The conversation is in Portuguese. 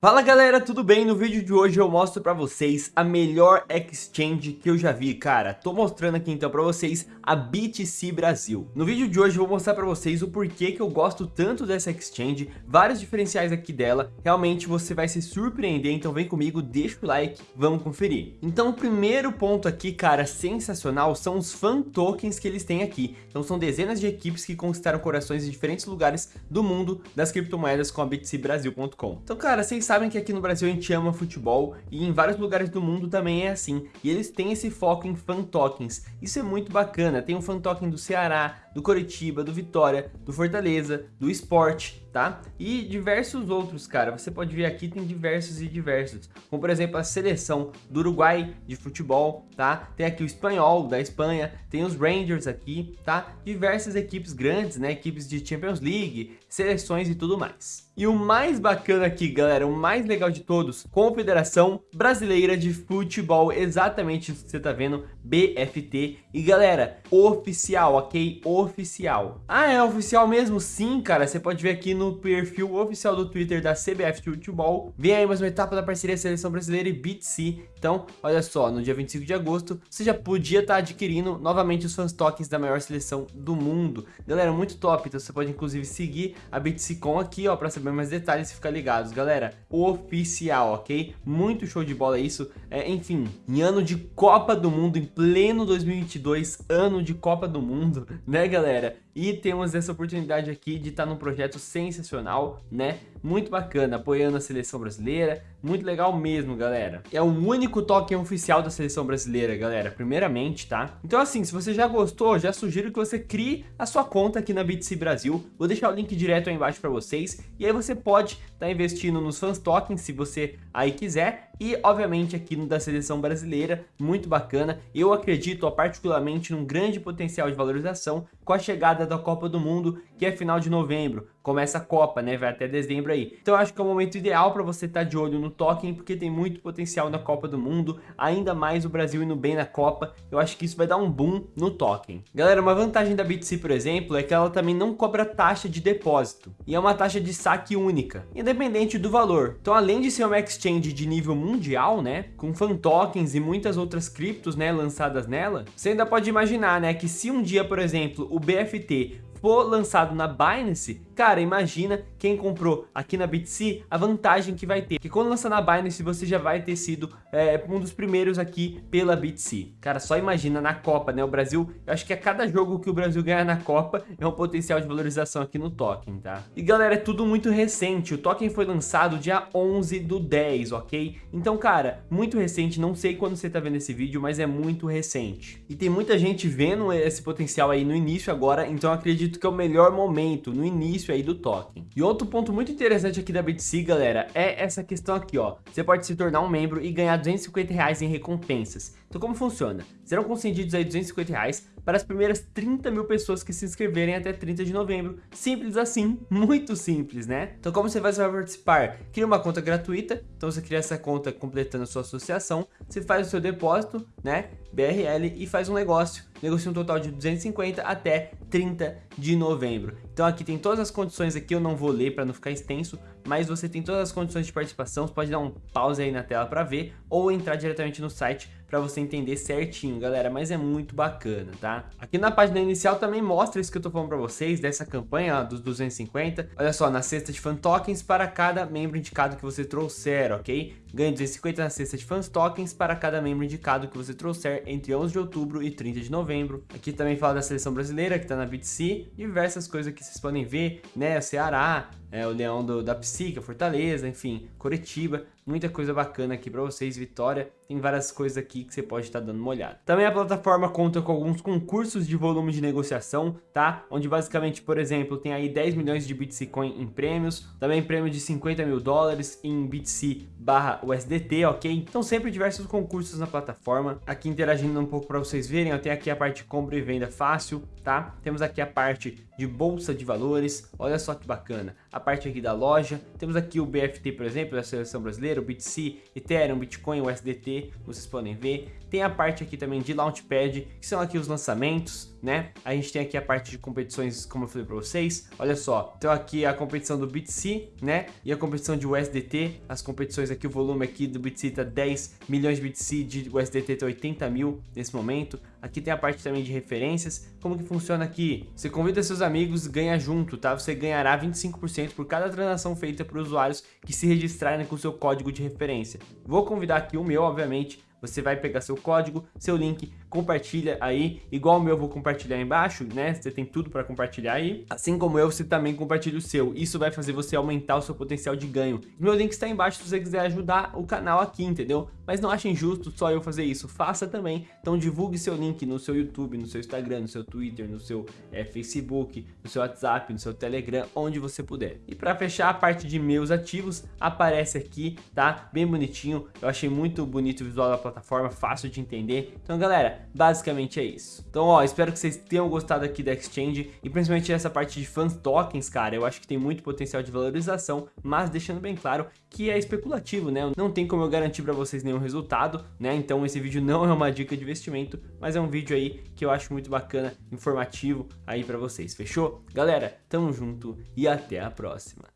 Fala galera, tudo bem? No vídeo de hoje eu mostro pra vocês a melhor exchange que eu já vi, cara. Tô mostrando aqui então pra vocês a BTC Brasil. No vídeo de hoje eu vou mostrar pra vocês o porquê que eu gosto tanto dessa exchange, vários diferenciais aqui dela. Realmente você vai se surpreender, então vem comigo, deixa o like, vamos conferir. Então o primeiro ponto aqui, cara, sensacional, são os fan tokens que eles têm aqui. Então são dezenas de equipes que conquistaram corações em diferentes lugares do mundo das criptomoedas com a btcbrasil.com. Então cara, vocês sabem que aqui no Brasil a gente ama futebol e em vários lugares do mundo também é assim. E eles têm esse foco em fan tokens. Isso é muito bacana. Tem um fan token do Ceará, do Coritiba, do Vitória, do Fortaleza, do Sport, tá? E diversos outros, cara. Você pode ver aqui, tem diversos e diversos. Como, por exemplo, a seleção do Uruguai de futebol, tá? Tem aqui o Espanhol da Espanha, tem os Rangers aqui, tá? Diversas equipes grandes, né? Equipes de Champions League, seleções e tudo mais. E o mais bacana aqui, galera, o mais legal de todos, Confederação Brasileira de Futebol, exatamente isso que você tá vendo, BFT. E galera, oficial, ok? Oficial. Ah, é oficial mesmo? Sim, cara, você pode ver aqui no perfil oficial do Twitter da CBF Futebol. Vem aí mais uma etapa da parceria Seleção Brasileira e BTC. Então, olha só, no dia 25 de agosto, você já podia estar tá adquirindo novamente os fãs tokens da maior seleção do mundo. Galera, muito top, então você pode inclusive seguir a BTC Com aqui, ó, pra saber mais detalhes, fica ligados, galera. Oficial, ok? Muito show de bola isso. É, enfim, em ano de Copa do Mundo, em pleno 2022, ano de Copa do Mundo, né, galera? E temos essa oportunidade aqui de estar num projeto sensacional, né? Muito bacana, apoiando a seleção brasileira, muito legal mesmo, galera. É o único token oficial da seleção brasileira, galera, primeiramente, tá? Então assim, se você já gostou, já sugiro que você crie a sua conta aqui na BTC Brasil. Vou deixar o link direto aí embaixo para vocês. E aí você pode estar tá investindo nos fãs tokens, se você aí quiser. E, obviamente, aqui no da seleção brasileira, muito bacana. Eu acredito, ó, particularmente, num grande potencial de valorização com a chegada da Copa do Mundo, que é final de novembro começa a Copa, né? Vai até dezembro aí. Então eu acho que é o momento ideal para você estar tá de olho no token, porque tem muito potencial na Copa do Mundo, ainda mais o Brasil indo bem na Copa. Eu acho que isso vai dar um boom no token. Galera, uma vantagem da BTC, por exemplo, é que ela também não cobra taxa de depósito. E é uma taxa de saque única, independente do valor. Então além de ser uma exchange de nível mundial, né? Com fan tokens e muitas outras criptos, né? Lançadas nela, você ainda pode imaginar, né? Que se um dia, por exemplo, o BFT for lançado na Binance, cara, imagina quem comprou aqui na BTC, a vantagem que vai ter. Que quando lançar na Binance, você já vai ter sido é, um dos primeiros aqui pela BTC. Cara, só imagina na Copa, né? O Brasil, eu acho que a cada jogo que o Brasil ganhar na Copa é um potencial de valorização aqui no token, tá? E galera, é tudo muito recente. O token foi lançado dia 11 do 10, ok? Então, cara, muito recente. Não sei quando você tá vendo esse vídeo, mas é muito recente. E tem muita gente vendo esse potencial aí no início agora, então acredito acredito que é o melhor momento, no início aí do token. E outro ponto muito interessante aqui da BTC, galera, é essa questão aqui, ó. Você pode se tornar um membro e ganhar 250 reais em recompensas. Então como funciona? Serão concedidos aí 250 reais para as primeiras 30 mil pessoas que se inscreverem até 30 de novembro. Simples assim, muito simples, né? Então como você vai participar? Cria uma conta gratuita, então você cria essa conta completando a sua associação, você faz o seu depósito, né, BRL, e faz um negócio, negocia um total de 250 até 30 de novembro. Então aqui tem todas as condições aqui, eu não vou ler para não ficar extenso, mas você tem todas as condições de participação, você pode dar um pause aí na tela para ver, ou entrar diretamente no site para você entender certinho, galera, mas é muito bacana, tá? Aqui na página inicial também mostra isso que eu tô falando para vocês, dessa campanha ó, dos 250. Olha só, na cesta de fan tokens para cada membro indicado que você trouxer, ok? Ganhe 250 na cesta de fãs tokens para cada membro indicado que você trouxer entre 11 de outubro e 30 de novembro. Aqui também fala da seleção brasileira, que tá na BTC, diversas coisas que vocês podem ver, né? Ceará, é, o Leão do, da Psica, Fortaleza, enfim, Curitiba, muita coisa bacana aqui para vocês, Vitória, tem várias coisas aqui que você pode estar tá dando uma olhada. Também a plataforma conta com alguns concursos de volume de negociação, tá? Onde basicamente, por exemplo, tem aí 10 milhões de Bitcoin em prêmios, também prêmio de 50 mil dólares em BTC barra USDT, ok? Então sempre diversos concursos na plataforma, aqui interagindo um pouco para vocês verem, eu tenho aqui a parte compra e venda fácil, tá? Temos aqui a parte de bolsa de valores, olha só que bacana, a parte aqui da loja, temos aqui o BFT, por exemplo, da seleção brasileira, o BTC, Ethereum, Bitcoin, USDT, vocês podem ver, tem a parte aqui também de Launchpad, que são aqui os lançamentos, né? A gente tem aqui a parte de competições, como eu falei para vocês. Olha só, então aqui a competição do BTC, né? E a competição de USDT, as competições aqui, o volume aqui do BTC tá 10 milhões de BTC, de USDT tá 80 mil nesse momento. Aqui tem a parte também de referências. Como que funciona aqui? Você convida seus amigos ganha junto, tá? Você ganhará 25% por cada transação feita por usuários que se registrarem com seu código de referência. Vou convidar aqui o meu, obviamente, você vai pegar seu código, seu link, compartilha aí, igual o meu eu vou compartilhar aí embaixo, né? Você tem tudo para compartilhar aí. Assim como eu, você também compartilha o seu. Isso vai fazer você aumentar o seu potencial de ganho. Meu link está aí embaixo se você quiser ajudar o canal aqui, entendeu? Mas não achem justo só eu fazer isso, faça também. Então divulgue seu link no seu YouTube, no seu Instagram, no seu Twitter, no seu é, Facebook, no seu WhatsApp, no seu Telegram, onde você puder. E para fechar a parte de meus ativos, aparece aqui, tá? Bem bonitinho. Eu achei muito bonito o visual da plataforma, fácil de entender. Então galera, basicamente é isso. Então ó, espero que vocês tenham gostado aqui da Exchange e principalmente essa parte de fans tokens, cara, eu acho que tem muito potencial de valorização, mas deixando bem claro que é especulativo, né? Não tem como eu garantir para vocês nenhum resultado, né? Então esse vídeo não é uma dica de investimento, mas é um vídeo aí que eu acho muito bacana, informativo aí para vocês, fechou? Galera, tamo junto e até a próxima.